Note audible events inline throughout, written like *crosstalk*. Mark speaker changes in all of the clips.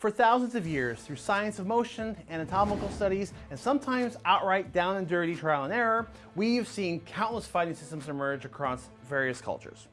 Speaker 1: For thousands of years, through science of motion, anatomical studies, and sometimes outright down and dirty trial and error, we've seen countless fighting systems emerge across various cultures.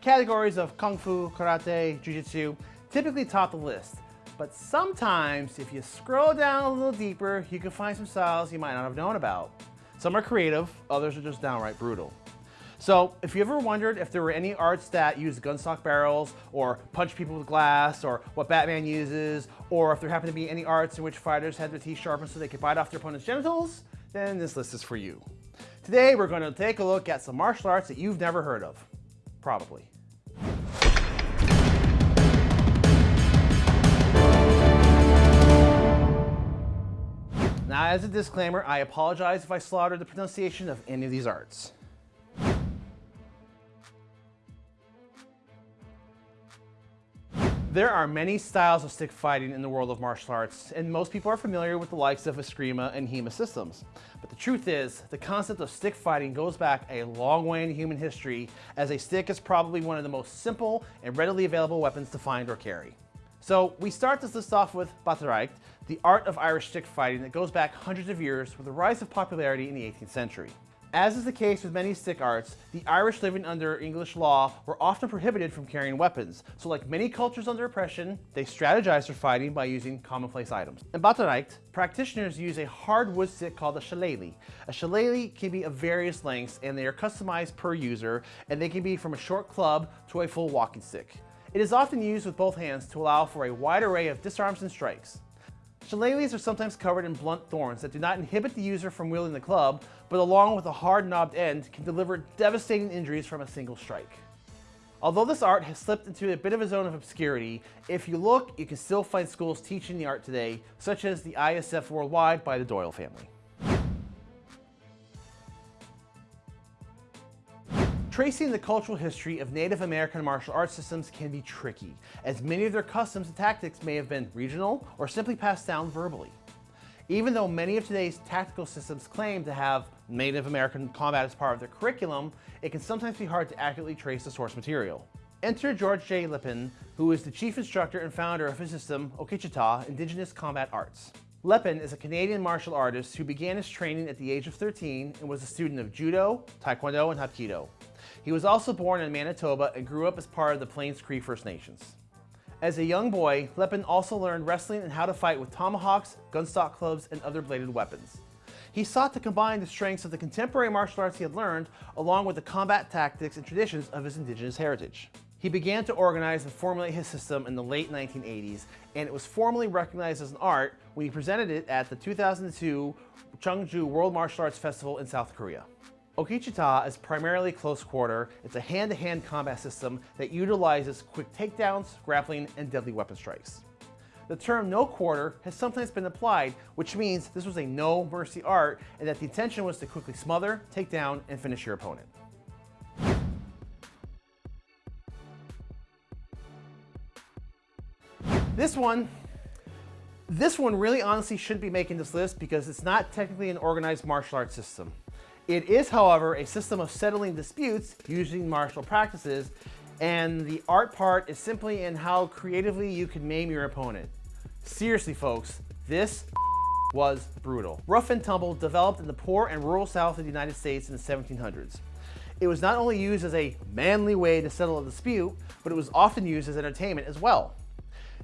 Speaker 1: Categories of Kung Fu, Karate, Jiu-Jitsu typically top the list, but sometimes if you scroll down a little deeper, you can find some styles you might not have known about. Some are creative, others are just downright brutal. So if you ever wondered if there were any arts that use gunstock barrels or punch people with glass or what Batman uses, or if there happen to be any arts in which fighters had their teeth sharpened so they could bite off their opponent's genitals, then this list is for you. Today we're going to take a look at some martial arts that you've never heard of. Probably. Now as a disclaimer, I apologize if I slaughtered the pronunciation of any of these arts. There are many styles of stick fighting in the world of martial arts, and most people are familiar with the likes of Eskrima and HEMA systems. But the truth is, the concept of stick fighting goes back a long way in human history, as a stick is probably one of the most simple and readily available weapons to find or carry. So we start this list off with Bataireacht, the art of Irish stick fighting that goes back hundreds of years with the rise of popularity in the 18th century. As is the case with many stick arts, the Irish living under English law were often prohibited from carrying weapons. So like many cultures under oppression, they strategized for fighting by using commonplace items. In Bataireacht, practitioners use a hard wood stick called a shillelagh. A shillelagh can be of various lengths and they are customized per user and they can be from a short club to a full walking stick. It is often used with both hands to allow for a wide array of disarms and strikes. Shillelaghs are sometimes covered in blunt thorns that do not inhibit the user from wielding the club, but along with a hard knobbed end can deliver devastating injuries from a single strike. Although this art has slipped into a bit of a zone of obscurity, if you look, you can still find schools teaching the art today, such as the ISF Worldwide by the Doyle family. Tracing the cultural history of Native American martial arts systems can be tricky, as many of their customs and tactics may have been regional or simply passed down verbally. Even though many of today's tactical systems claim to have Native American combat as part of their curriculum, it can sometimes be hard to accurately trace the source material. Enter George J. Lepine, who is the chief instructor and founder of his system, Okichitaw Indigenous Combat Arts. Lepine is a Canadian martial artist who began his training at the age of 13 and was a student of Judo, Taekwondo, and Hapkido. He was also born in Manitoba and grew up as part of the Plains Cree First Nations. As a young boy, Lepine also learned wrestling and how to fight with tomahawks, gunstock clubs, and other bladed weapons. He sought to combine the strengths of the contemporary martial arts he had learned along with the combat tactics and traditions of his indigenous heritage. He began to organize and formulate his system in the late 1980s, and it was formally recognized as an art when he presented it at the 2002 Cheongju World Martial Arts Festival in South Korea. Okichitaw is primarily close quarter. It's a hand-to-hand -hand combat system that utilizes quick takedowns, grappling, and deadly weapon strikes. The term no quarter has sometimes been applied, which means this was a no mercy art and that the intention was to quickly smother, take down, and finish your opponent. This one, this one really honestly shouldn't be making this list because it's not technically an organized martial arts system. It is, however, a system of settling disputes using martial practices, and the art part is simply in how creatively you can maim your opponent. Seriously, folks, this *laughs* was brutal. Rough and tumble developed in the poor and rural south of the United States in the 1700s. It was not only used as a manly way to settle a dispute, but it was often used as entertainment as well.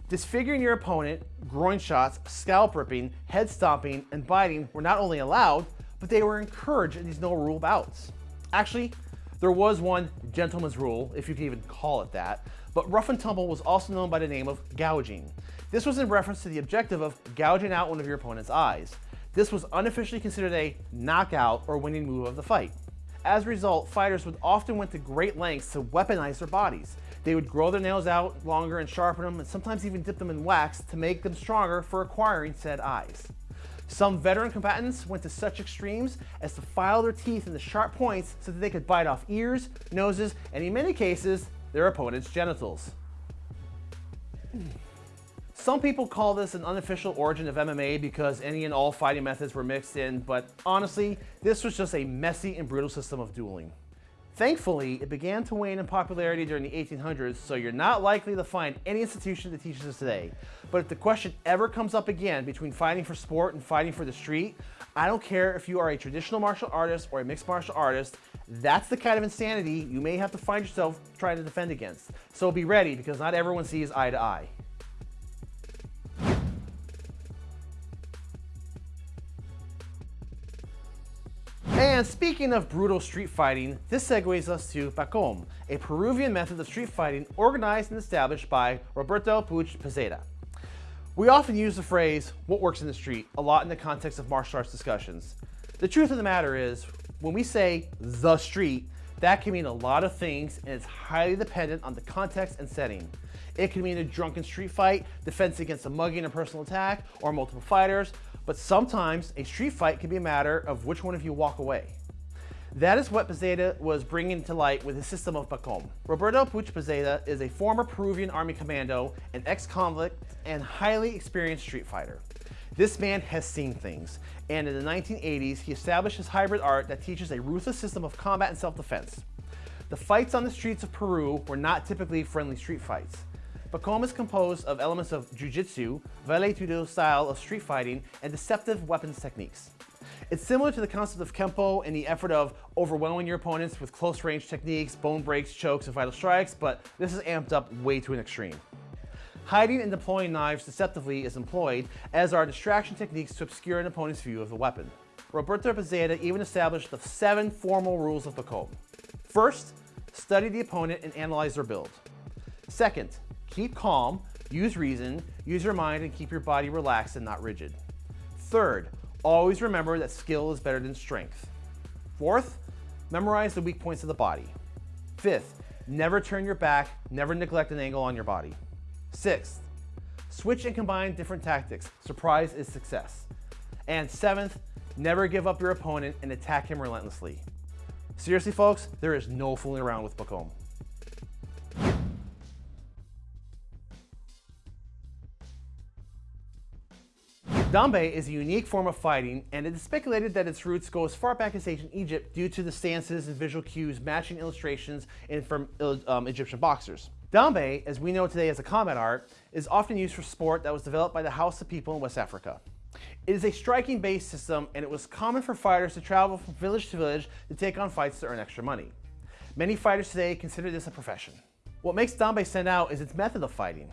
Speaker 1: Disfiguring your opponent, groin shots, scalp ripping, head stomping, and biting were not only allowed, but they were encouraged in these no rule bouts. Actually, there was one gentleman's rule, if you can even call it that, but rough and tumble was also known by the name of gouging. This was in reference to the objective of gouging out one of your opponent's eyes. This was unofficially considered a knockout or winning move of the fight. As a result, fighters would often went to great lengths to weaponize their bodies. They would grow their nails out longer and sharpen them, and sometimes even dip them in wax to make them stronger for acquiring said eyes. Some veteran combatants went to such extremes as to file their teeth into sharp points so that they could bite off ears, noses, and in many cases, their opponent's genitals. Some people call this an unofficial origin of MMA because any and all fighting methods were mixed in, but honestly, this was just a messy and brutal system of dueling. Thankfully, it began to wane in popularity during the 1800s, so you're not likely to find any institution that teaches this today. But if the question ever comes up again between fighting for sport and fighting for the street, I don't care if you are a traditional martial artist or a mixed martial artist, that's the kind of insanity you may have to find yourself trying to defend against. So be ready because not everyone sees eye to eye. And speaking of brutal street fighting, this segues us to Pacom, a Peruvian method of street fighting organized and established by Roberto Puig Pezeda. We often use the phrase, what works in the street, a lot in the context of martial arts discussions. The truth of the matter is, when we say the street, that can mean a lot of things and it's highly dependent on the context and setting. It can mean a drunken street fight, defense against a mugging and personal attack, or multiple fighters, but sometimes a street fight can be a matter of which one of you walk away. That is what Pezeda was bringing to light with his system of Pacom. Roberto Puch Pezeda is a former Peruvian army commando, an ex-convict, and highly experienced street fighter. This man has seen things, and in the 1980s, he established his hybrid art that teaches a ruthless system of combat and self-defense. The fights on the streets of Peru were not typically friendly street fights. Pacom is composed of elements of jiu-jitsu, vale style of street fighting, and deceptive weapons techniques. It's similar to the concept of Kempo and the effort of overwhelming your opponents with close range techniques, bone breaks, chokes, and vital strikes, but this is amped up way to an extreme. Hiding and deploying knives deceptively is employed, as are distraction techniques to obscure an opponent's view of the weapon. Roberto Pezeda even established the seven formal rules of Pacom. First, study the opponent and analyze their build. Second, keep calm, use reason, use your mind, and keep your body relaxed and not rigid. Third, Always remember that skill is better than strength. Fourth, memorize the weak points of the body. Fifth, never turn your back, never neglect an angle on your body. Sixth, switch and combine different tactics. Surprise is success. And seventh, never give up your opponent and attack him relentlessly. Seriously, folks, there is no fooling around with Pacom. Dambe is a unique form of fighting, and it is speculated that its roots go as far back as ancient Egypt due to the stances and visual cues matching illustrations in, from um, Egyptian boxers. Dambe, as we know today as a combat art, is often used for sport that was developed by the Hausa people in West Africa. It is a striking base system, and it was common for fighters to travel from village to village to take on fights to earn extra money. Many fighters today consider this a profession. What makes Dambe stand out is its method of fighting.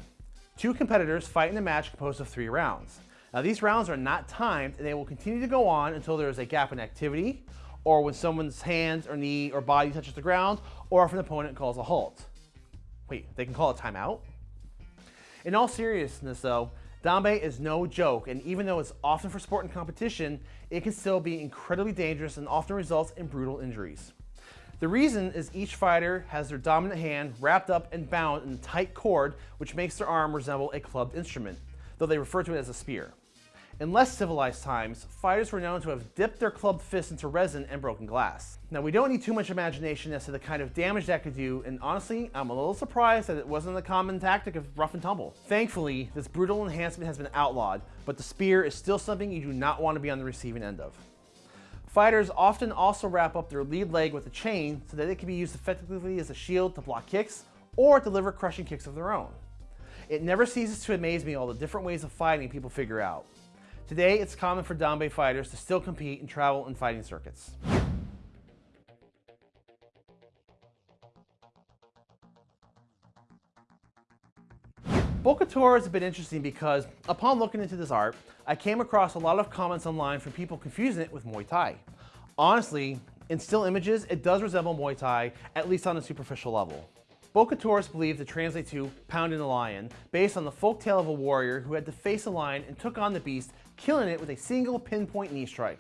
Speaker 1: Two competitors fight in a match composed of three rounds. Now these rounds are not timed and they will continue to go on until there is a gap in activity or when someone's hands or knee or body touches the ground or if an opponent calls a halt. Wait, they can call a timeout? In all seriousness though, Dambe is no joke and even though it's often for sport and competition, it can still be incredibly dangerous and often results in brutal injuries. The reason is each fighter has their dominant hand wrapped up and bound in a tight cord which makes their arm resemble a clubbed instrument, though they refer to it as a spear. In less civilized times, fighters were known to have dipped their clubbed fists into resin and broken glass. Now we don't need too much imagination as to the kind of damage that could do, and honestly, I'm a little surprised that it wasn't a common tactic of rough and tumble. Thankfully, this brutal enhancement has been outlawed, but the spear is still something you do not want to be on the receiving end of. Fighters often also wrap up their lead leg with a chain so that it can be used effectively as a shield to block kicks or deliver crushing kicks of their own. It never ceases to amaze me all the different ways of fighting people figure out. Today, it's common for Dambe fighters to still compete and travel in fighting circuits. Bokator is a bit interesting because upon looking into this art, I came across a lot of comments online from people confusing it with Muay Thai. Honestly, in still images, it does resemble Muay Thai, at least on a superficial level. Bokator is believed to translate to pounding a lion, based on the folk tale of a warrior who had to face a lion and took on the beast, killing it with a single pinpoint knee strike.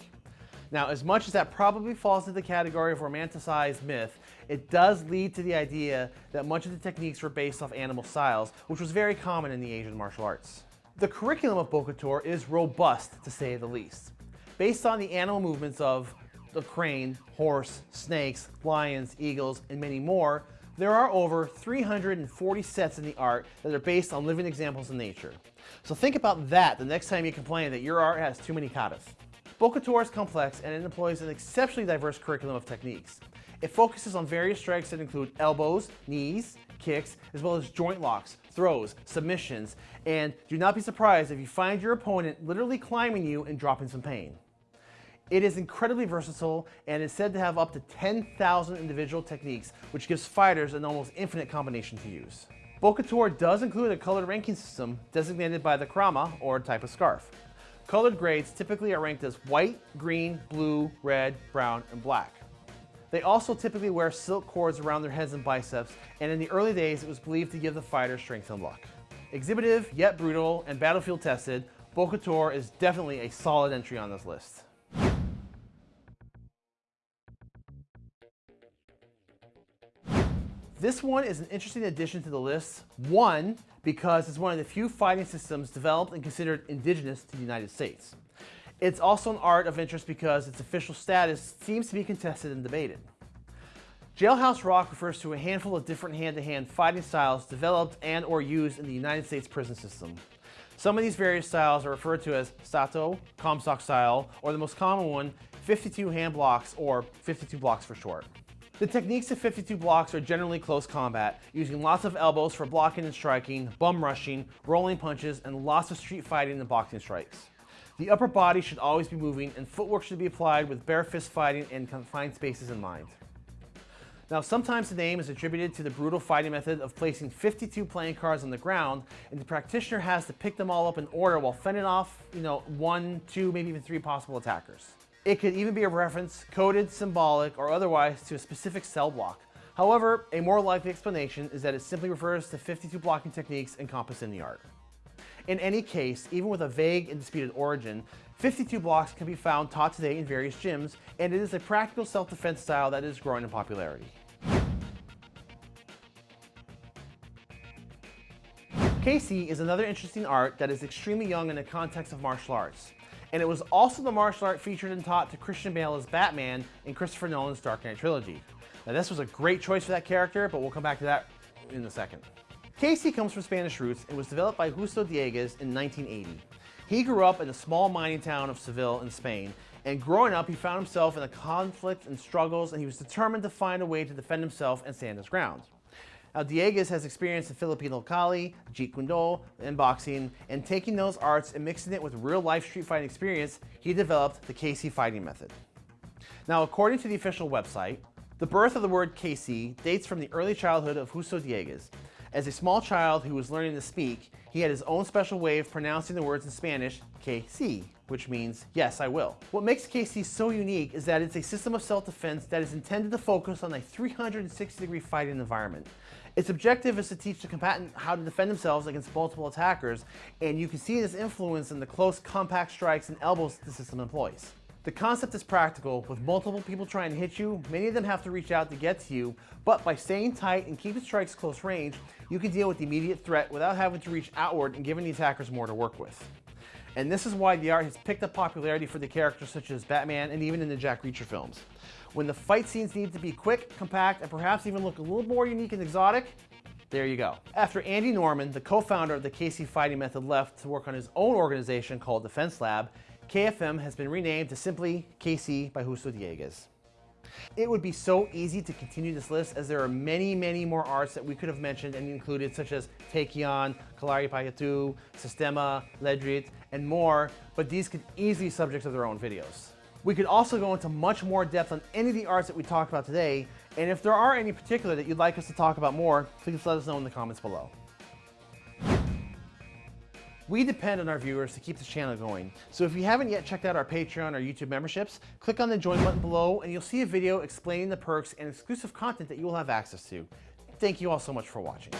Speaker 1: Now, as much as that probably falls into the category of romanticized myth, it does lead to the idea that much of the techniques were based off animal styles, which was very common in the Asian martial arts. The curriculum of Bokator is robust, to say the least. Based on the animal movements of the crane, horse, snakes, lions, eagles, and many more, there are over 340 sets in the art that are based on living examples in nature. So think about that the next time you complain that your art has too many katas. Bokator is complex and it employs an exceptionally diverse curriculum of techniques. It focuses on various strikes that include elbows, knees, kicks, as well as joint locks, throws, submissions, and do not be surprised if you find your opponent literally climbing you and dropping some pain. It is incredibly versatile and is said to have up to 10,000 individual techniques, which gives fighters an almost infinite combination to use. Bokator does include a colored ranking system designated by the Krama, or type of scarf. Colored grades typically are ranked as white, green, blue, red, brown, and black. They also typically wear silk cords around their heads and biceps, and in the early days it was believed to give the fighter strength and luck. Exhibitive, yet brutal, and battlefield tested, Bokator is definitely a solid entry on this list. This one is an interesting addition to the list. One, because it's one of the few fighting systems developed and considered indigenous to the United States. It's also an art of interest because its official status seems to be contested and debated. Jailhouse Rock refers to a handful of different hand-to-hand -hand fighting styles developed and or used in the United States prison system. Some of these various styles are referred to as Sato, Comstock style, or the most common one, 52 hand blocks or 52 blocks for short. The techniques of 52 blocks are generally close combat, using lots of elbows for blocking and striking, bum rushing, rolling punches, and lots of street fighting and boxing strikes. The upper body should always be moving, and footwork should be applied with bare fist fighting and confined spaces in mind. Now, sometimes the name is attributed to the brutal fighting method of placing 52 playing cards on the ground, and the practitioner has to pick them all up in order while fending off, you know, one, two, maybe even three possible attackers. It could even be a reference, coded, symbolic, or otherwise to a specific cell block. However, a more likely explanation is that it simply refers to 52 blocking techniques encompassed in the art. In any case, even with a vague and disputed origin, 52 blocks can be found taught today in various gyms, and it is a practical self-defense style that is growing in popularity. Keysi is another interesting art that is extremely young in the context of martial arts and it was also the martial art featured and taught to Christian Bale as Batman in Christopher Nolan's Dark Knight trilogy. Now this was a great choice for that character, but we'll come back to that in a second. Keysi comes from Spanish roots and was developed by Justo Dieguez in 1980. He grew up in the small mining town of Seville in Spain, and growing up he found himself in a conflict and struggles and he was determined to find a way to defend himself and stand his ground. Now, Dieguez has experience in Filipino Kali, Jeet Kune Do, and boxing, and taking those arts and mixing it with real-life street fighting experience, he developed the Keysi fighting method. Now, according to the official website, the birth of the word Keysi dates from the early childhood of Justo Dieguez. As a small child who was learning to speak, he had his own special way of pronouncing the words in Spanish, Keysi, which means, yes, I will. What makes Keysi so unique is that it's a system of self-defense that is intended to focus on a 360 degree fighting environment. Its objective is to teach the combatant how to defend themselves against multiple attackers, and you can see this influence in the close, compact strikes and elbows the system employs. The concept is practical. With multiple people trying to hit you, many of them have to reach out to get to you, but by staying tight and keeping strikes close range, you can deal with the immediate threat without having to reach outward and giving the attackers more to work with. And this is why the art has picked up popularity for the characters such as Batman and even in the Jack Reacher films. When the fight scenes need to be quick, compact, and perhaps even look a little more unique and exotic, there you go. After Andy Norman, the co-founder of the Keysi fighting method left to work on his own organization called Defense Lab, KFM has been renamed to simply Keysi by Justo Dieguez. It would be so easy to continue this list as there are many, many more arts that we could have mentioned and included such as Taekyon, Kalari Payatu, Sistema, Lerdrit, and more, but these could easily be subjects of their own videos. We could also go into much more depth on any of the arts that we talked about today, and if there are any particular that you'd like us to talk about more, please let us know in the comments below. We depend on our viewers to keep this channel going, so if you haven't yet checked out our Patreon or YouTube memberships, click on the join button below and you'll see a video explaining the perks and exclusive content that you will have access to. Thank you all so much for watching.